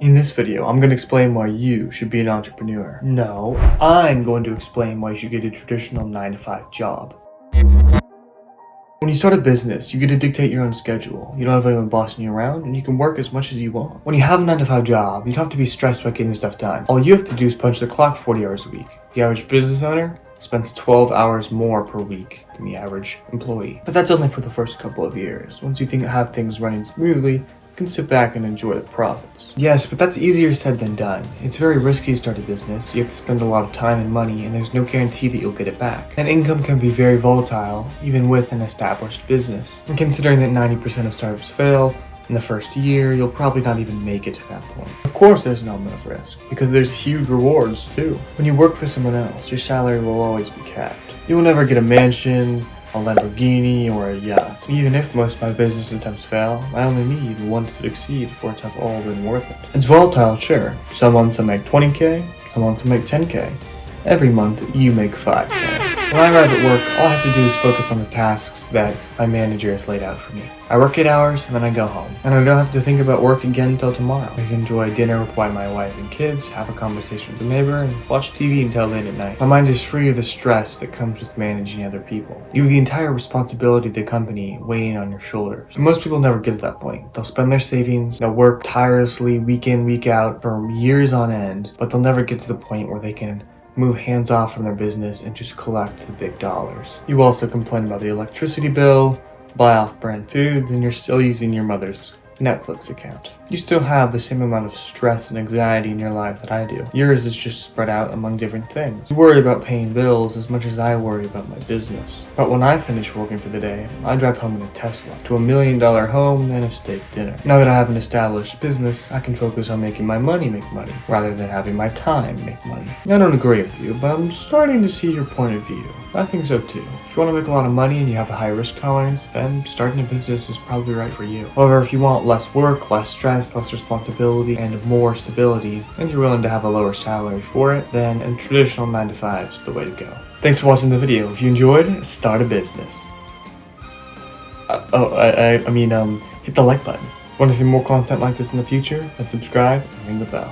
In this video, I'm going to explain why you should be an entrepreneur. No, I'm going to explain why you should get a traditional 9 to 5 job. When you start a business, you get to dictate your own schedule. You don't have anyone bossing you around, and you can work as much as you want. When you have a 9 to 5 job, you don't have to be stressed about getting stuff done. All you have to do is punch the clock 40 hours a week. The average business owner spends 12 hours more per week than the average employee. But that's only for the first couple of years. Once you think have things running smoothly, can sit back and enjoy the profits. Yes, but that's easier said than done. It's very risky to start a business. You have to spend a lot of time and money, and there's no guarantee that you'll get it back. And income can be very volatile, even with an established business. And considering that 90% of startups fail, in the first year, you'll probably not even make it to that point. Of course there's an element of risk, because there's huge rewards too. When you work for someone else, your salary will always be capped. You will never get a mansion, a Lamborghini, or a yacht. Even if most of my business attempts fail, I only need one to succeed for it to have all been worth it. It's volatile, sure. Some months I make 20k, some months I make 10k. Every month, you make 5k. When I arrive at work, all I have to do is focus on the tasks that my manager has laid out for me. I work 8 hours and then I go home. And I don't have to think about work again until tomorrow. I can enjoy dinner with my wife and kids, have a conversation with a neighbor, and watch TV until late at night. My mind is free of the stress that comes with managing other people. You have the entire responsibility of the company weighing on your shoulders. most people never get to that point. They'll spend their savings, they'll work tirelessly week in, week out for years on end, but they'll never get to the point where they can move hands off from their business and just collect the big dollars. You also complain about the electricity bill, buy off-brand foods, and you're still using your mother's Netflix account. You still have the same amount of stress and anxiety in your life that I do. Yours is just spread out among different things. You worry about paying bills as much as I worry about my business. But when I finish working for the day, I drive home in a Tesla to a million dollar home and a steak dinner. Now that I have an established business, I can focus on making my money make money rather than having my time make money. I don't agree with you, but I'm starting to see your point of view. I think so too. If you want to make a lot of money and you have a high risk tolerance, then starting a business is probably right for you. However, if you want less work, less stress, less responsibility, and more stability, and you're willing to have a lower salary for it, then a traditional 9 to 5 is the way to go. Thanks for watching the video. If you enjoyed, start a business. Uh, oh, I, I, I mean, um, hit the like button. Want to see more content like this in the future? Then subscribe and ring the bell.